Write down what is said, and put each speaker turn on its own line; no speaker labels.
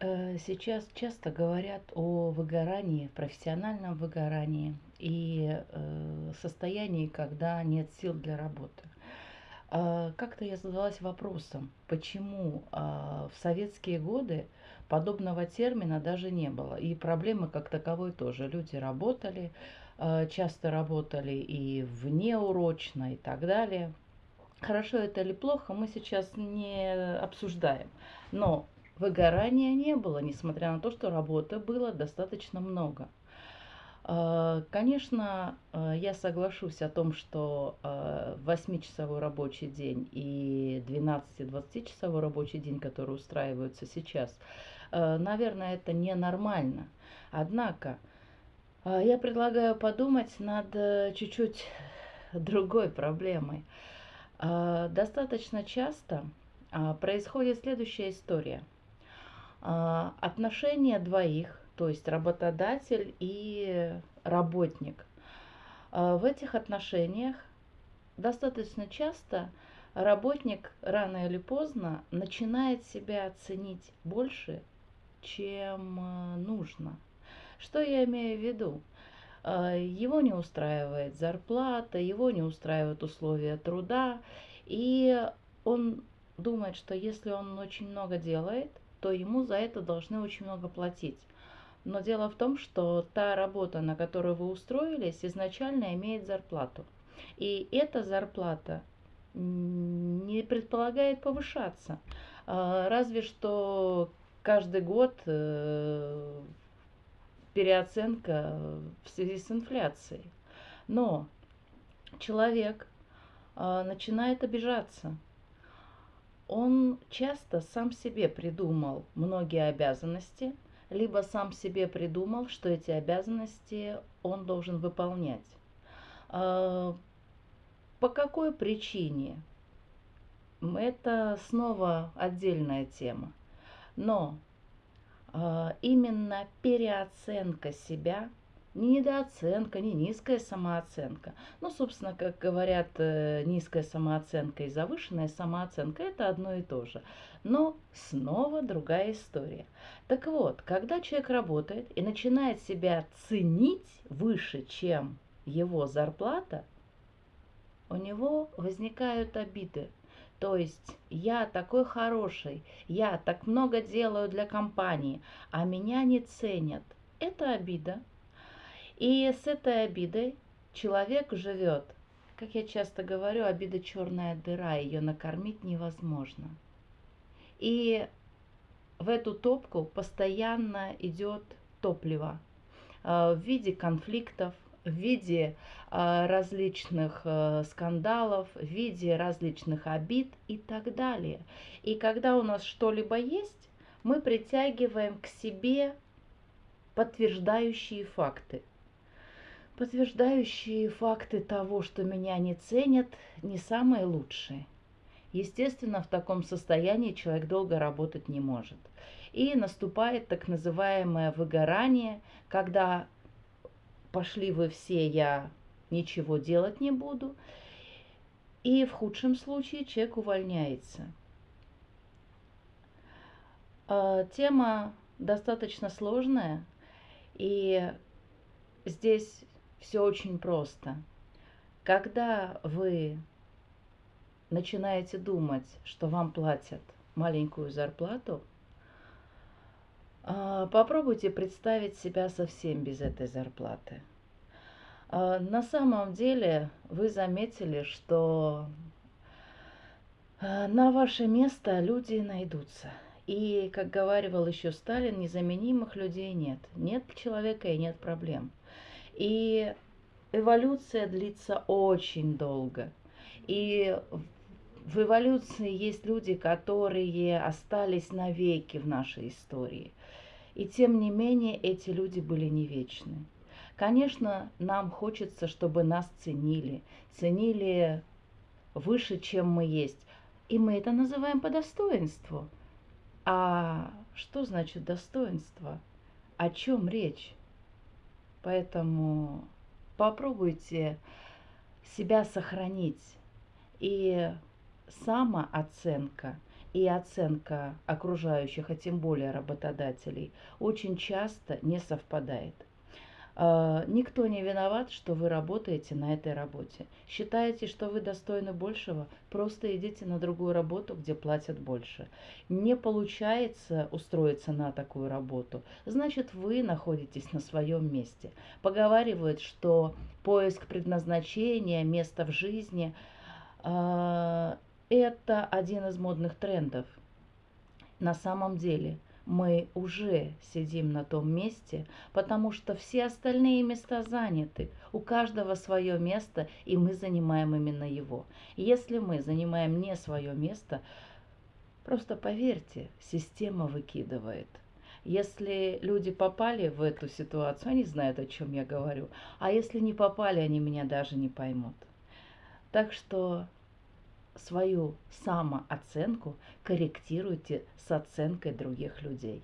Э, Сейчас часто говорят о выгорании, профессиональном выгорании и э, состоянии, когда нет сил для работы. А, Как-то я задалась вопросом, почему а, в советские годы подобного термина даже не было. И проблемы как таковой тоже. Люди работали, а, часто работали и внеурочно и так далее. Хорошо это или плохо, мы сейчас не обсуждаем. Но выгорания не было, несмотря на то, что работы было достаточно много. А, Конечно, а, я соглашусь о том, что а, 8-часовой рабочий день и 12-20-часовой рабочий день, который устраиваются сейчас, а, наверное, это ненормально. Однако, а, я предлагаю подумать над э, чуть-чуть другой проблемой. А, Достаточно часто а, происходит следующая история. А, Отношения двоих, то есть работодатель и работник. А, В этих отношениях достаточно часто работник рано или поздно начинает себя ценить больше, чем э, нужно. Что я имею в виду? А, Его не устраивает зарплата, его не устраивают условия труда, и он думает, что если он очень много делает, то ему за это должны очень много платить. Но дело в том, что та работа, на которую вы устроились, изначально имеет зарплату. И эта зарплата не предполагает повышаться. А, Разве что каждый год э, переоценка в связи с инфляцией. Но человек а, начинает обижаться. Он часто сам себе придумал многие обязанности, либо сам себе придумал, что эти обязанности он должен выполнять. А, По какой причине? Это снова отдельная тема. Но а, именно переоценка себя, не недооценка, не низкая самооценка. Ну, собственно, как говорят, э, низкая самооценка и завышенная самооценка– это одно и то же. Но снова другая история. Так вот, когда человек работает и начинает себя ценить выше, чем его зарплата, у него возникают обиды. То есть я такой хороший, я так много делаю для компании, а меня не ценят. Это обида. И с этой обидой человек живет. Как я часто говорю, обида черная дыра, ее накормить невозможно. И в эту топку постоянно идет топливо а, в виде конфликтов, в виде а, различных а, скандалов, в виде различных обид и так далее. И когда у нас что-либо есть, мы притягиваем к себе подтверждающие факты. Подтверждающие факты того, что меня не ценят, не самые лучшие. Естественно, в таком состоянии человек долго работать не может. И наступает так называемое выгорание, когда пошли вы все, я ничего делать не буду. И в худшем случае человек увольняется. А, Тема достаточно сложная, и здесь все очень просто. Когда вы начинаете думать, что вам платят маленькую зарплату, а, попробуйте представить себя совсем без этой зарплаты. А, На самом деле вы заметили, что а, на ваше место люди найдутся. И, как говаривал еще Сталин, незаменимых людей нет. Нет человека и нет проблем. И эволюция длится очень долго. И в эволюции есть люди, которые остались навеки в нашей истории. И тем не менее эти люди были не вечны. Конечно, нам хочется, чтобы нас ценили, ценили выше, чем мы есть. И мы это называем по достоинству. А что значит достоинство? О чем речь? Поэтому попробуйте себя сохранить. И самооценка и оценка окружающих, а тем более работодателей, очень часто не совпадает. А, никто не виноват, что вы работаете на этой работе. Считаете, что вы достойны большего, просто идите на другую работу, где платят больше. Не получается устроиться на такую работу, значит вы находитесь на своем месте. Поговаривают, что поиск предназначения, места в жизни а, это один из модных трендов. На самом деле – мы уже сидим на том месте, потому что все остальные места заняты. У каждого свое место, и мы занимаем именно его. Если мы занимаем не свое место, просто поверьте, система выкидывает. Если люди попали в эту ситуацию, они знают, о чем я говорю. А если не попали, они меня даже не поймут. Так что свою самооценку корректируйте с оценкой других людей.